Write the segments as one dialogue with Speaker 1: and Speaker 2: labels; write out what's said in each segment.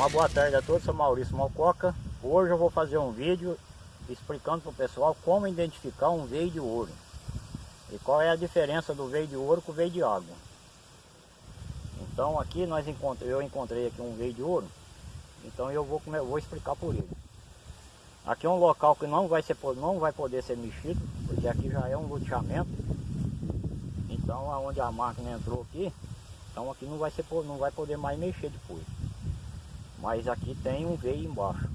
Speaker 1: Uma boa tarde a todos, sou Maurício Malcoca. Hoje eu vou fazer um vídeo explicando para o pessoal como identificar um veio de ouro. E qual é a diferença do veio de ouro com o veio de água. Então aqui nós encontrei, eu encontrei aqui um veio de ouro, então eu vou, vou explicar por ele. Aqui é um local que não vai, ser, não vai poder ser mexido, porque aqui já é um loteamento. Então aonde a máquina entrou aqui, então aqui não vai, ser, não vai poder mais mexer depois. Mas aqui tem um veio embaixo.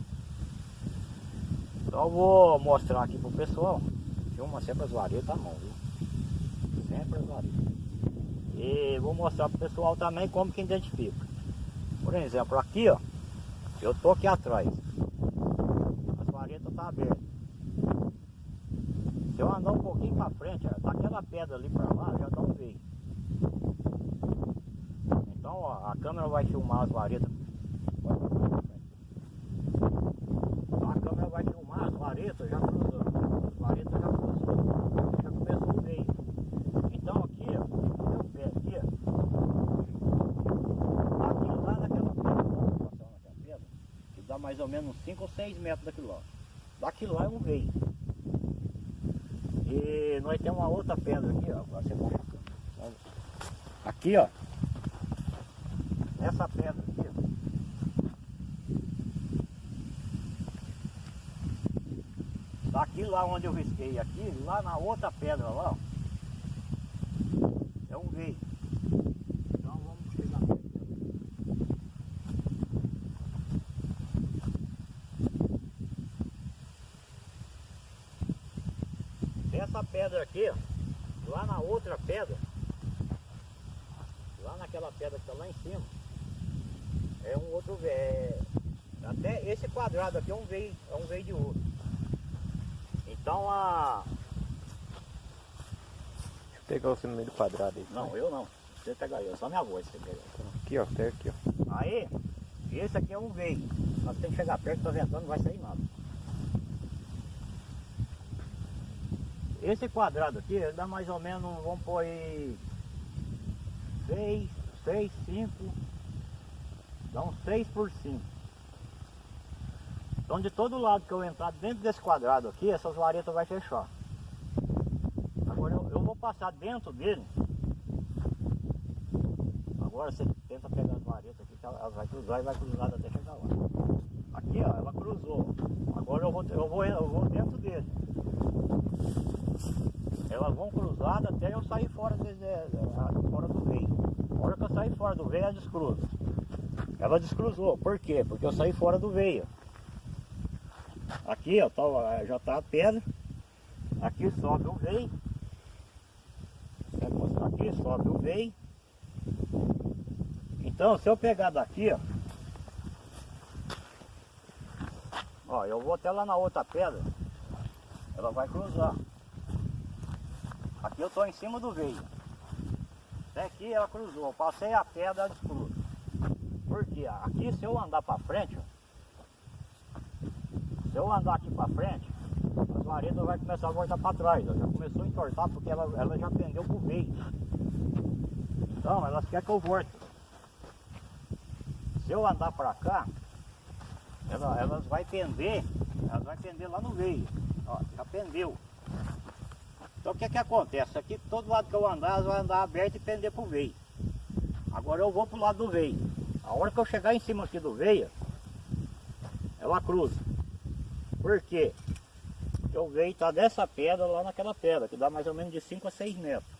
Speaker 1: Então vou mostrar aqui pro pessoal. Filma sempre as varetas à mão, viu? Sempre as varetas. E vou mostrar pro pessoal também como que identifica. Por exemplo, aqui ó, eu tô aqui atrás. As varetas tá abertas. Se eu andar um pouquinho para frente, ó, daquela pedra ali para lá, já dá um veio. Então ó, a câmera vai filmar as varetas vareta já cruzou. As varetas já cruzou. Já começou o meio. Então aqui, ó, meu pé aqui, ó. Aqui lá naquela pedra, naquela pedra, que dá mais ou menos 5 ou 6 metros daquilo lá. Daqui lá é um veio. E nós temos uma outra pedra aqui, ó. Aqui, ó. Essa pedra aqui, ó. Daqui lá onde eu risquei aqui, lá na outra pedra lá, ó, é um veio. Então vamos chegar aqui. Essa pedra aqui, ó, lá na outra pedra, lá naquela pedra que está lá em cima, é um outro. É, até esse quadrado aqui é um veio, é um veio de ouro. Então a.
Speaker 2: Deixa eu pegar você no meio do quadrado aí.
Speaker 1: Não, eu não. Você pega aí, só minha voz. Você pega.
Speaker 2: Aqui ó, até aqui ó.
Speaker 1: Aí, esse aqui é um veio. Nós temos que chegar perto, tá ventando, não vai sair nada. Esse quadrado aqui, ele dá mais ou menos, vamos pôr aí 6, 6, 5, dá uns 6 por 5. Então de todo lado que eu entrar dentro desse quadrado aqui, essas varetas vai fechar. Agora eu, eu vou passar dentro dele. Agora você tenta pegar as varetas aqui, que elas vai cruzar e vai cruzar até chegar lá. Aqui ó, ela cruzou. Agora eu vou, eu vou, eu vou dentro dele. Elas vão cruzadas até eu sair fora, fora do veio. Hora que eu sair fora do veio, ela descruza. Ela descruzou. Por quê? Porque eu saí fora do veio. Aqui ó, tá, já está a pedra. Aqui sobe o veio. Aqui sobe o veio. Então se eu pegar daqui, ó. Ó, eu vou até lá na outra pedra. Ela vai cruzar. Aqui eu estou em cima do veio. Até aqui ela cruzou. Eu passei a pedra, ela descruza. Porque aqui se eu andar para frente, se eu andar aqui para frente, as varetas vai começar a voltar para trás. Ela já começou a entortar porque ela, ela já pendeu pro veio. Então elas querem que eu volte. Se eu andar para cá, ela, elas vai pender, elas vai pender lá no veio. Ó, já pendeu. Então o que que acontece? Aqui todo lado que eu andar, vão andar aberto e pender pro veio. Agora eu vou pro lado do veio. A hora que eu chegar em cima aqui do veio, ela cruza. Por quê? Porque o veio está dessa pedra lá naquela pedra, que dá mais ou menos de 5 a 6 metros.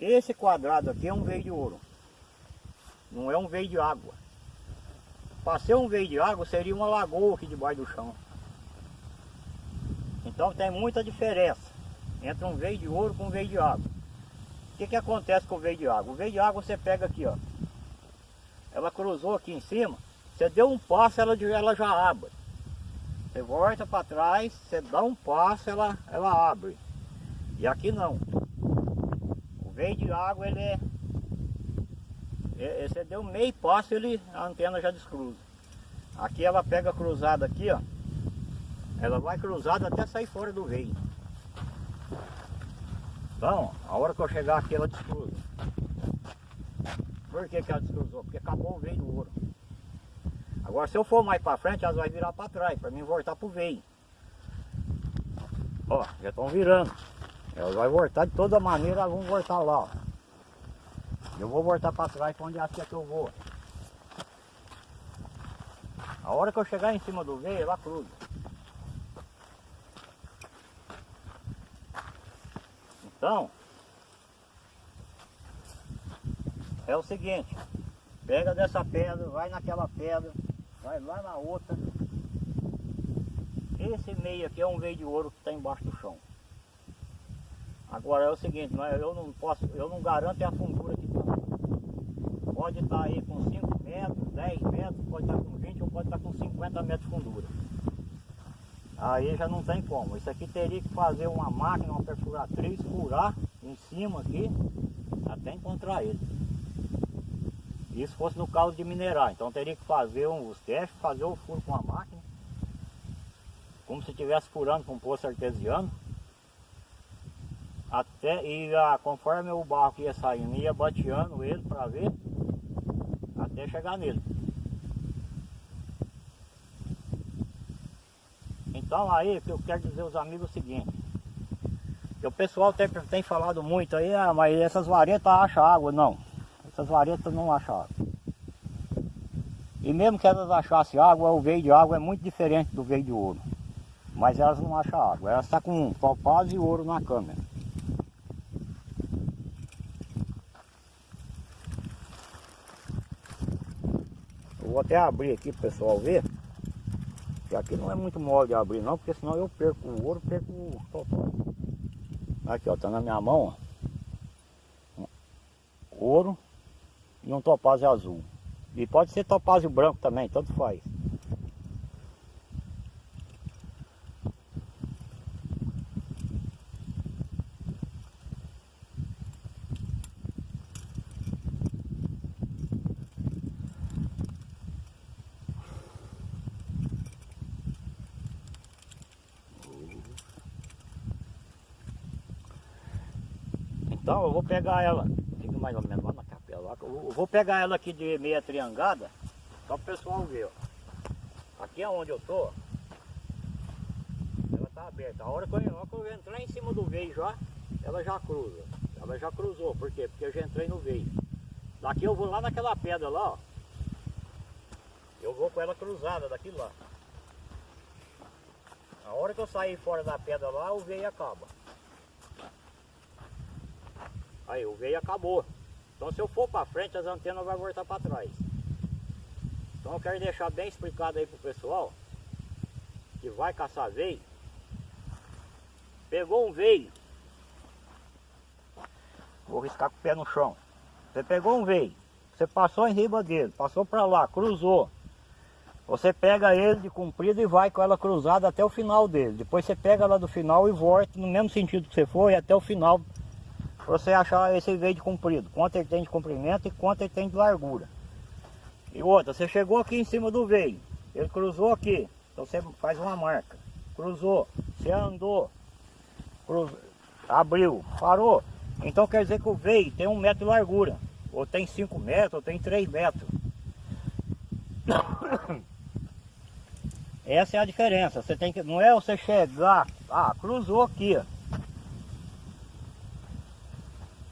Speaker 1: Esse quadrado aqui é um veio de ouro. Não é um veio de água. Para ser um veio de água, seria uma lagoa aqui debaixo do chão. Então tem muita diferença entre um veio de ouro com um veio de água. O que, que acontece com o veio de água? O veio de água você pega aqui, ó. Ela cruzou aqui em cima, você deu um passo, ela, ela já abre. Você volta para trás, você dá um passo, ela, ela abre. E aqui não. O veio de água, ele é... é você deu meio passo, ele, a antena já descruza. Aqui ela pega cruzada aqui, ó. Ela vai cruzada até sair fora do veio. Então, a hora que eu chegar aqui, ela descruza. Por que, que ela descruzou? Porque acabou o veio do ouro. Agora se eu for mais para frente, elas vão virar para trás, para mim voltar pro veio. Ó, já estão virando. Elas vão voltar de toda maneira, elas vão voltar lá, ó. Eu vou voltar para trás para onde acha que eu vou. A hora que eu chegar em cima do veio, ela cruza. Então, é o seguinte, pega dessa pedra, vai naquela pedra, vai lá na outra. Esse meio aqui é um veio de ouro que está embaixo do chão. Agora é o seguinte, eu não posso, eu não garanto a fundura que está. Pode estar aí com 5 metros, 10 metros, pode estar com 20 ou pode estar com 50 metros de fundura. Aí já não tem como. Isso aqui teria que fazer uma máquina, uma perfuratriz, furar em cima aqui, até encontrar ele. Isso fosse no caso de minerar. Então teria que fazer os testes, fazer o furo com a máquina. Como se estivesse furando com um poço artesiano. Até, e a, conforme o barro ia saindo, ia bateando ele para ver, até chegar nele. Então aí que eu quero dizer aos amigos o seguinte. O pessoal tem, tem falado muito aí, ah, mas essas varetas acham água. Não, essas varetas não acham água. E mesmo que elas achassem água, o veio de água é muito diferente do veio de ouro. Mas elas não acham água, elas estão com topaz e ouro na câmera. Eu vou até abrir aqui para o pessoal ver. Que aqui não é muito mole de abrir não, porque senão eu perco o ouro, perco o topaz. Aqui ó, tá na minha mão ó. Ouro e um topázio azul. E pode ser topázio branco também, tanto faz. Então eu vou pegar ela, fica mais ou menos lá na capela. Eu vou pegar ela aqui de meia triangada, só para o pessoal ver. Ó. Aqui é onde eu tô, ela tá aberta. A hora que eu, eu entrar em cima do veio já, ela já cruza. Ela já cruzou, por quê? Porque eu já entrei no veio. Daqui eu vou lá naquela pedra lá, ó. Eu vou com ela cruzada daqui lá. A hora que eu sair fora da pedra lá, o veio acaba. Aí o veio acabou. Então se eu for para frente, as antenas vão voltar para trás. Então eu quero deixar bem explicado aí pro pessoal que vai caçar veio. Pegou um veio. Vou riscar com o pé no chão. Você pegou um veio. Você passou em riba dele, passou para lá, cruzou. Você pega ele de comprido e vai com ela cruzada até o final dele. Depois você pega ela do final e volta no mesmo sentido que você foi até o final você achar esse veio comprido, quanto ele tem de comprimento e quanto ele tem de largura. E outra, você chegou aqui em cima do veio, ele cruzou aqui, então você faz uma marca. Cruzou, você andou, abriu, parou. Então quer dizer que o veio tem um metro de largura, ou tem 5 metros, ou tem 3 metros. Essa é a diferença. Você tem que, não é você chegar, ah, cruzou aqui, ó.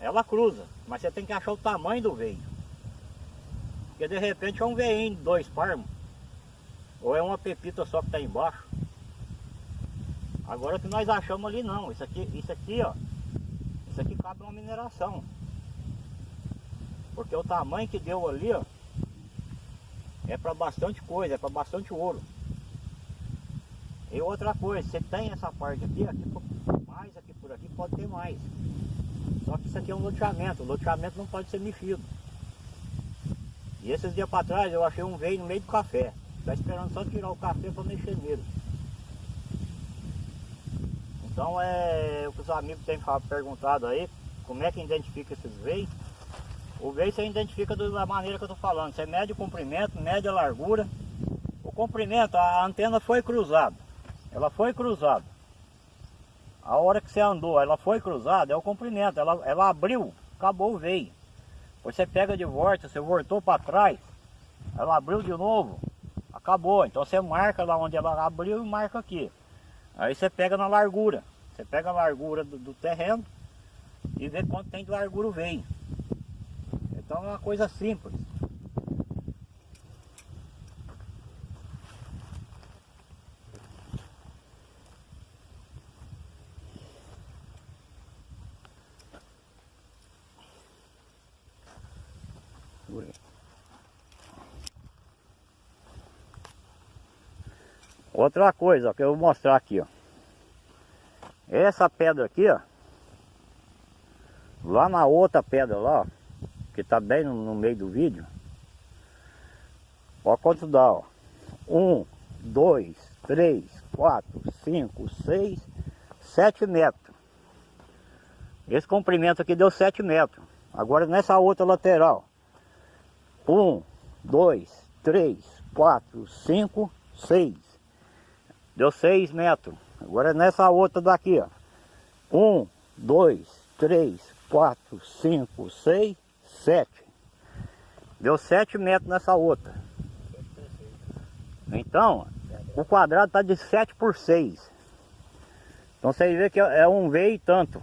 Speaker 1: Ela cruza, mas você tem que achar o tamanho do veio. Porque de repente é um veinho de dois parmos. Ou é uma pepita só que está embaixo. Agora que nós achamos ali não. Isso aqui, isso aqui, ó. Isso aqui cabe uma mineração. Porque o tamanho que deu ali, ó. É para bastante coisa, é para bastante ouro. E outra coisa, você tem essa parte aqui, aqui mais aqui por aqui pode ter mais. Só que isso aqui é um loteamento, o loteamento não pode ser mexido. E esses dias para trás eu achei um veio no meio do café. Está esperando só tirar o café para mexer nele. Então é o que os amigos têm perguntado aí, como é que identifica esses veios. O veio você identifica da maneira que eu estou falando. Você mede o comprimento, mede a largura. O comprimento, a antena foi cruzada. Ela foi cruzada. A hora que você andou, ela foi cruzada, é o comprimento, ela, ela abriu, acabou o veio. Você pega de volta, você voltou para trás, ela abriu de novo, acabou. Então você marca lá onde ela abriu e marca aqui. Aí você pega na largura. Você pega a largura do, do terreno e vê quanto tem de largura o veio. Então é uma coisa simples. Outra coisa que eu vou mostrar aqui, ó. Essa pedra aqui, ó. Lá na outra pedra lá, ó, que tá bem no, no meio do vídeo. Ó quanto dá, ó. Um, dois, três, quatro, cinco, seis, sete metros. Esse comprimento aqui deu sete metros. Agora nessa outra lateral. Um, dois, três, quatro, cinco, seis. Deu seis metros. Agora nessa outra daqui, ó. Um, dois, três, quatro, cinco, seis, sete. Deu sete metros nessa outra. Então, o quadrado está de 7 por 6. Então você vê que é um V e tanto.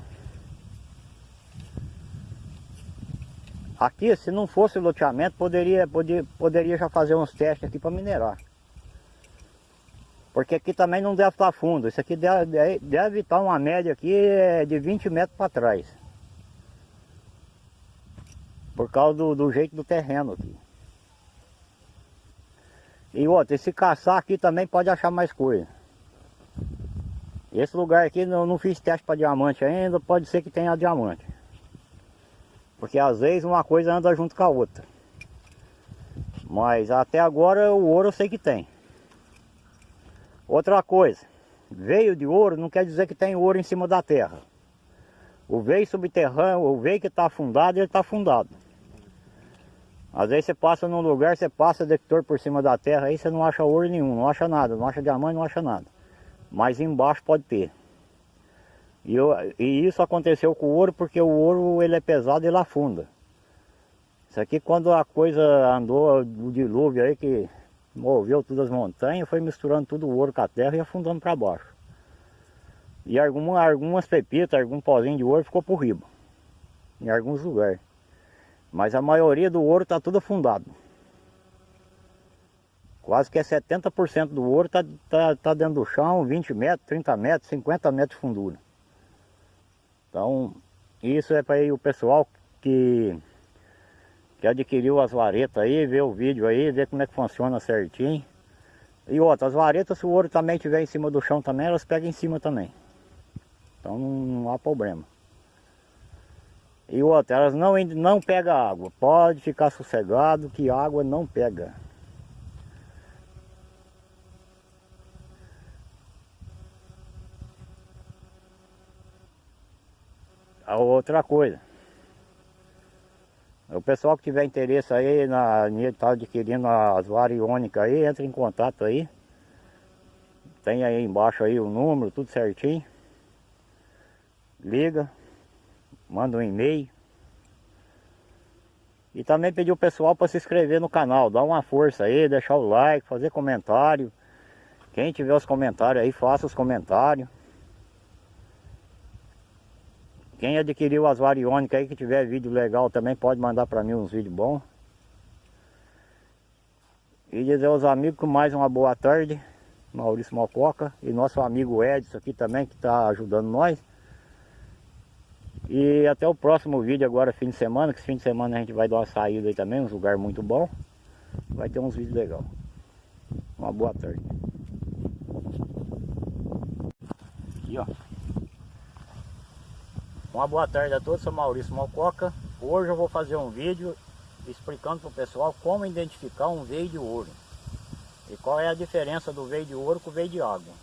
Speaker 1: Aqui, se não fosse loteamento, poderia, poderia, poderia já fazer uns testes aqui para minerar. Porque aqui também não deve estar fundo. Isso aqui deve, deve estar uma média aqui é de 20 metros para trás. Por causa do, do jeito do terreno aqui. E outra, se caçar aqui também pode achar mais coisa. Esse lugar aqui não, não fiz teste para diamante ainda, pode ser que tenha diamante. Porque às vezes uma coisa anda junto com a outra. Mas até agora o ouro eu sei que tem. Outra coisa, veio de ouro não quer dizer que tem ouro em cima da terra. O veio subterrâneo, o veio que está afundado, ele está afundado. Às vezes você passa num lugar, você passa detector por cima da terra, aí você não acha ouro nenhum, não acha nada, não acha diamante, não acha nada. Mas embaixo pode ter. E, eu, e isso aconteceu com o ouro porque o ouro ele é pesado e ele afunda. Isso aqui quando a coisa andou, o dilúvio aí que moveu todas as montanhas, foi misturando tudo o ouro com a terra e afundando para baixo. E alguma, algumas pepitas, algum pozinho de ouro ficou por riba, em alguns lugares. Mas a maioria do ouro está tudo afundado. Quase que é 70% do ouro está tá, tá dentro do chão, 20 metros, 30 metros, 50 metros de fundura. Então, isso é para o pessoal que que adquiriu as varetas aí, ver o vídeo aí, ver como é que funciona certinho. E outra, as varetas, se o ouro também estiver em cima do chão também, elas pegam em cima também. Então não, não há problema. E outra, elas não, não pegam água. Pode ficar sossegado que água não pega. A outra coisa. O pessoal que tiver interesse aí na estar tá adquirindo as variônicas aí, entre em contato aí. Tem aí embaixo aí o número, tudo certinho. Liga, manda um e-mail. E também pedir o pessoal para se inscrever no canal, dar uma força aí, deixar o like, fazer comentário. Quem tiver os comentários aí, faça os comentários. Quem adquiriu as variônicas aí, que tiver vídeo legal também, pode mandar para mim uns vídeos bons. E dizer aos amigos mais uma boa tarde. Maurício Mococa e nosso amigo Edson aqui também, que está ajudando nós. E até o próximo vídeo agora, fim de semana, que esse fim de semana a gente vai dar uma saída aí também, um lugar muito bom. Vai ter uns vídeos legais. Uma boa tarde. Aqui ó. Uma boa tarde a todos, sou Maurício Malcoca. Hoje eu vou fazer um vídeo explicando para o pessoal como identificar um veio de ouro. E qual é a diferença do veio de ouro com o veio de água.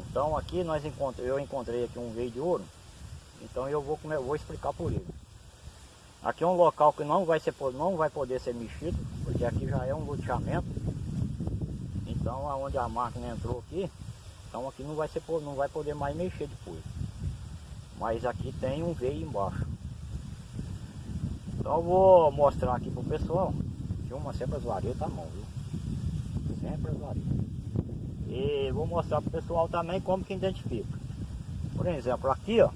Speaker 1: Então aqui nós encontrei, eu encontrei aqui um veio de ouro. Então eu vou, eu vou explicar por ele. Aqui é um local que não vai, ser, não vai poder ser mexido, porque aqui já é um loteamento. Então aonde a máquina entrou aqui, então aqui não vai, ser, não vai poder mais mexer depois. Mas aqui tem um veio embaixo. Então vou mostrar aqui pro pessoal. Filma sempre as varetas à mão, viu? Sempre varetas. E vou mostrar pro pessoal também como que identifica. Por exemplo, aqui ó,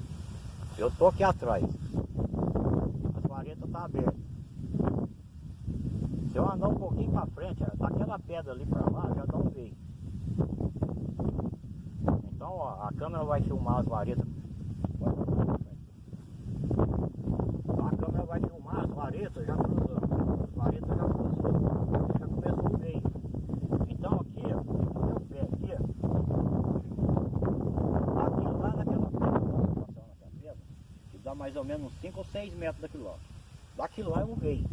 Speaker 1: eu tô aqui atrás. As varetas tá abertas. Se eu andar um pouquinho para frente, ó, daquela pedra ali para lá, já dá um veio. Então ó, a câmera vai filmar as varetas. Então, a câmera vai filmar as varetas já cruzando. As varetas já cruzou. Já começou o veio. Então aqui, ó, o meu pé aqui, ó. Aqui lá naquela pedra, lá, passando naquela pedra, que dá mais ou menos uns 5 ou 6 metros daquilo lá. Daquilo lá um veio.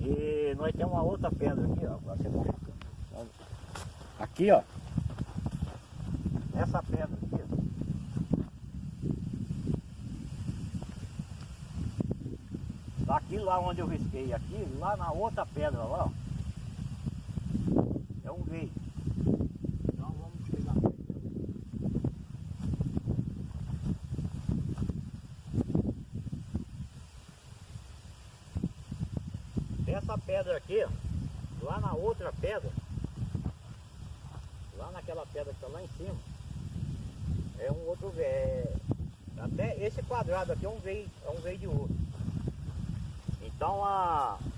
Speaker 1: E nós temos uma outra pedra aqui, ó. Aqui, ó. Essa pedra aqui, ó. Daqui lá onde eu risquei aqui, lá na outra pedra lá, ó. É um veio. Então vamos chegar perto. Essa pedra aqui, ó, lá na outra pedra, lá pedra que está lá em cima, é um outro. É, até esse quadrado aqui é um veio, é um veio de ouro. Então a.
Speaker 2: Deixa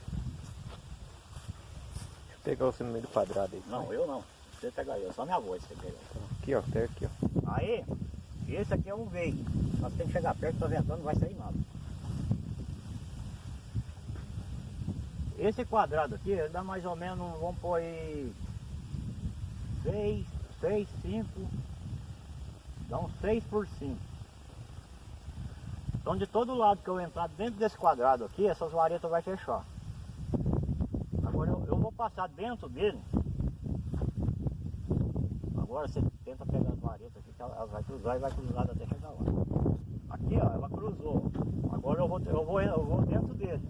Speaker 2: eu pegar você no meio do quadrado aí.
Speaker 1: Não, eu não. Você pega é só minha voz você.
Speaker 2: Aqui, ó, até aqui, ó.
Speaker 1: Aí, esse aqui é um veio. Nós temos que chegar perto, tá ventando, não vai sair nada. Esse quadrado aqui, ele dá mais ou menos, vamos pôr aí 6, 6, 5, dá uns 6 por 5. Então de todo lado que eu entrar dentro desse quadrado aqui, essas varetas vai fechar. Agora eu, eu vou passar dentro dele. Agora você tenta pegar as varetas aqui, que vai cruzar e vai cruzar até chegar lá. Aqui ó, ela cruzou. Agora eu vou, eu vou, eu vou dentro dele.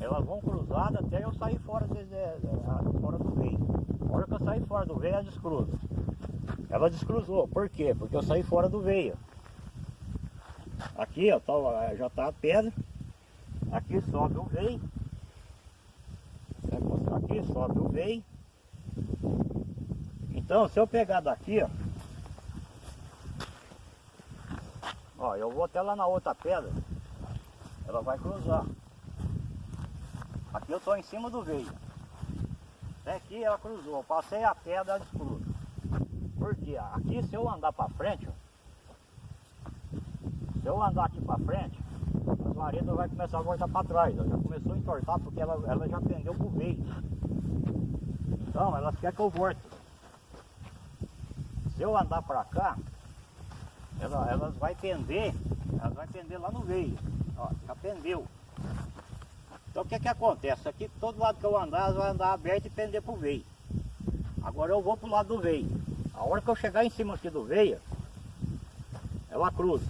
Speaker 1: Elas vão cruzadas até eu sair fora, desse, é, fora do veio. A hora que eu sair fora do veio, ela descruza. Ela descruzou. Por quê? Porque eu saí fora do veio. Aqui ó, tá, já tá a pedra. Aqui sobe o veio. Aqui sobe o veio. Então, se eu pegar daqui, ó. Ó, eu vou até lá na outra pedra. Ela vai cruzar. Aqui eu estou em cima do veio. Até aqui ela cruzou. Eu passei a pedra, ela descruza. Porque aqui se eu andar para frente, se eu andar aqui para frente, as varetas vai começar a voltar para trás. Ela já começou a entortar porque ela, ela já pendeu pro veio. Então elas querem que eu volte. Se eu andar para cá, ela, elas vai pender, elas vai pender lá no veio. Ó, já pendeu. Então o que que acontece? Aqui todo lado que eu andar, vão andar aberto e pender pro veio. Agora eu vou pro lado do veio. A hora que eu chegar em cima aqui do veio, ela cruza.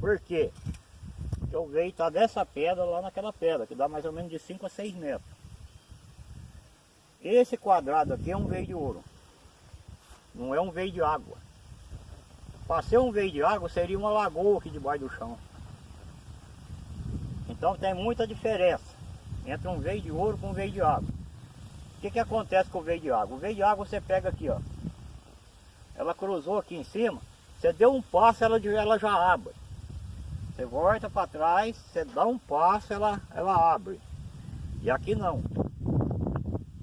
Speaker 1: Por quê? Porque o veio está dessa pedra lá naquela pedra, que dá mais ou menos de 5 a 6 metros. Esse quadrado aqui é um veio de ouro. Não é um veio de água. Para ser um veio de água, seria uma lagoa aqui debaixo do chão. Então tem muita diferença entre um veio de ouro com um veio de água. O que, que acontece com o veio de água? O veio de água você pega aqui, ó. Ela cruzou aqui em cima, você deu um passo, ela, ela já abre. Você volta para trás, você dá um passo, ela, ela abre. E aqui não.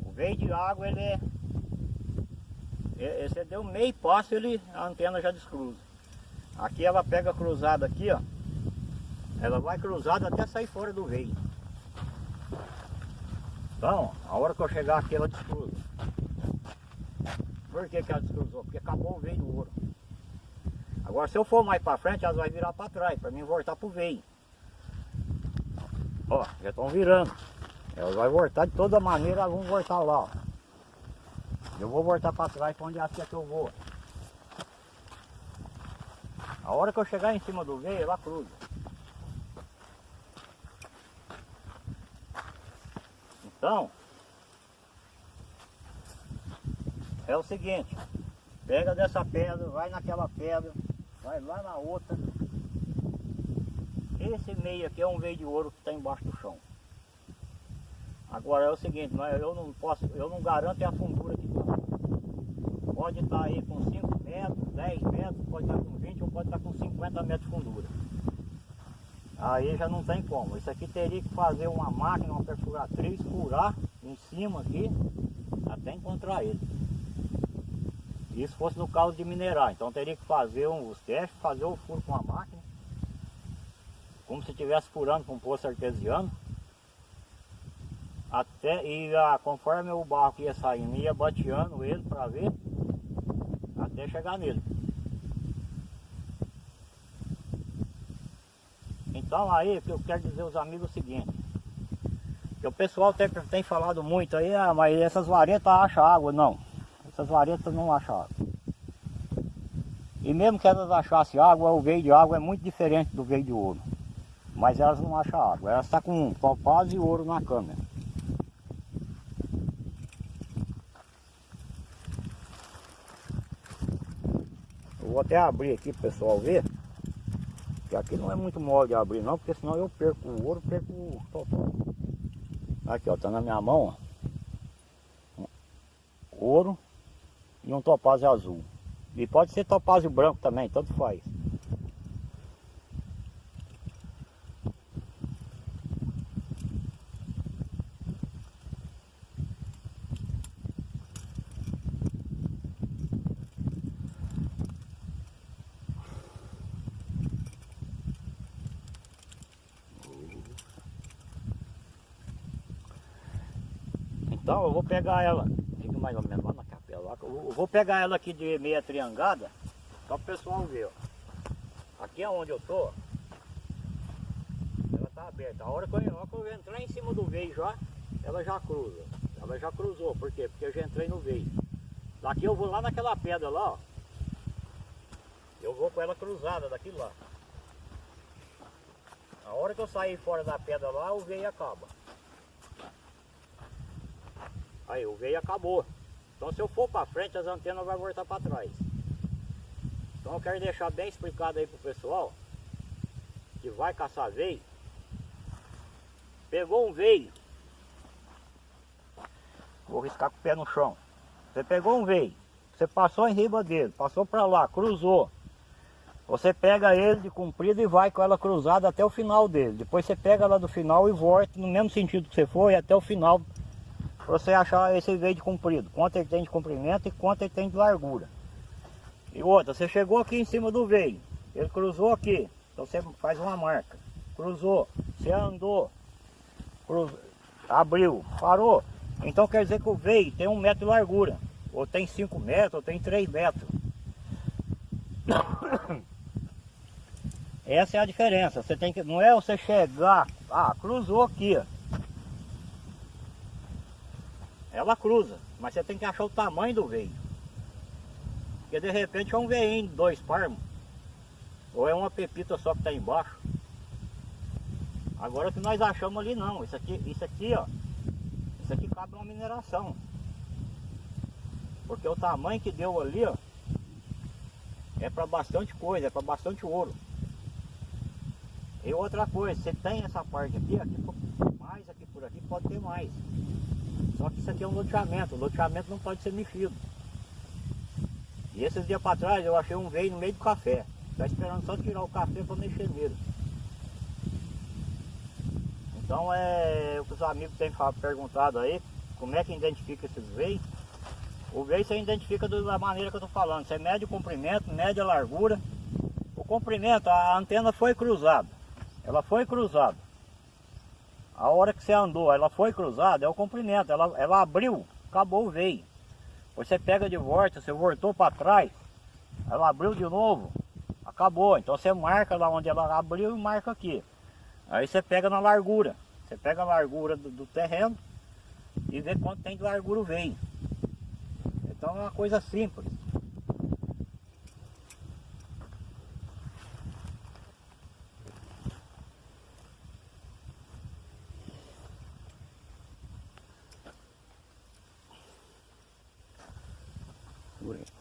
Speaker 1: O veio de água, ele é... é você deu meio passo, ele, a antena já descruza. Aqui ela pega cruzada aqui, ó. Ela vai cruzada até sair fora do veio. Então, a hora que eu chegar aqui, ela descruza. Por que, que ela descruzou? Porque acabou o veio do ouro. Agora, se eu for mais para frente, elas vão virar para trás, para mim voltar pro veio. Ó, já estão virando. Elas vão voltar de toda maneira, elas vão voltar lá, ó. Eu vou voltar para trás, para onde acha que eu vou. A hora que eu chegar em cima do veio, ela cruza. Então, é o seguinte, pega dessa pedra, vai naquela pedra, vai lá na outra. Esse meio aqui é um veio de ouro que está embaixo do chão. Agora é o seguinte, eu não posso, eu não garanto a fundura que tá. Pode estar aí com 5 metros, 10 metros, pode estar com 20 ou pode estar com 50 metros de fundura. Aí já não tem como. Isso aqui teria que fazer uma máquina, uma perfuratriz, furar em cima aqui, até encontrar ele. Isso fosse no caso de minerar, então teria que fazer um- os testes, fazer o furo com a máquina, como se estivesse furando com um poço artesiano. Até, e ah, conforme o barro ia saindo, ia bateando ele para ver, até chegar nele. Então aí, que eu quero dizer aos amigos o seguinte, que o pessoal tem, tem falado muito aí, ah, mas essas varetas acham água, não. Essas varetas não acham água. E mesmo que elas achassem água, o veio de água é muito diferente do veio de ouro. Mas elas não acham água, elas estão com topaz e ouro na câmera. Eu vou até abrir aqui para o pessoal ver. Aqui não é muito mole de abrir não, porque senão eu perco o ouro, perco o topaz. Aqui ó, tá na minha mão ó. Ouro e um topázio azul. E pode ser topázio branco também, tanto faz. Vou pegar ela, fica mais ou menos lá na capela. Eu vou- pegar ela aqui de meia triangada, só para o pessoal ver. Ó. Aqui é onde eu tô, ela tá aberta. A hora que eu, a eu entrar em cima do veio já, ela já cruza. Ela já cruzou, por quê? Porque eu já entrei no veio. Daqui eu vou lá naquela pedra lá, ó. Eu vou com ela cruzada daqui lá. A hora que eu sair fora da pedra lá, o veio acaba. Aí o veio acabou. Então se eu for para frente, as antenas vão voltar para trás. Então eu quero deixar bem explicado aí pro pessoal que vai caçar veio. Pegou um veio. Vou riscar com o pé no chão. Você pegou um veio. Você passou em riba dele, passou para lá, cruzou. Você pega ele de comprido e vai com ela cruzada até o final dele. Depois você pega ela do final e volta no mesmo sentido que você foi até o final você achar esse veio de comprido, quanto ele tem de comprimento e quanto ele tem de largura. E outra, você chegou aqui em cima do veio, ele cruzou aqui, então você faz uma marca. Cruzou, você andou, abriu, parou. Então quer dizer que o veio tem um metro de largura, ou tem cinco metros, ou tem três metros. Essa é a diferença. Você tem que, não é você chegar, ah, cruzou aqui, ó. Ela cruza, mas você tem que achar o tamanho do veio. Porque de repente é um veinho dois parmos. Ou é uma pepita só que está embaixo. Agora o que nós achamos ali não. Isso aqui, isso aqui, ó. Isso aqui cabe uma mineração. Porque o tamanho que deu ali, ó. É para bastante coisa, é para bastante ouro. E outra coisa, você tem essa parte aqui, aqui mais aqui por aqui pode ter mais. Só que isso aqui é um loteamento, o loteamento não pode ser mexido. E esses dias para trás eu achei um veio no meio do café. Está esperando só tirar o café para mexer nele. Então é o que os amigos têm perguntado aí, como é que identifica esses veios. O veio você identifica da maneira que eu estou falando. Você mede o comprimento, mede a largura. O comprimento, a antena foi cruzada. Ela foi cruzada. A hora que você andou, ela foi cruzada, é o comprimento. Ela, ela abriu, acabou o veio. Você pega de volta, você voltou para trás, ela abriu de novo, acabou. Então você marca lá onde ela abriu e marca aqui. Aí você pega na largura. Você pega a largura do, do terreno e vê quanto tem de largura o veio. Então é uma coisa simples. Grip.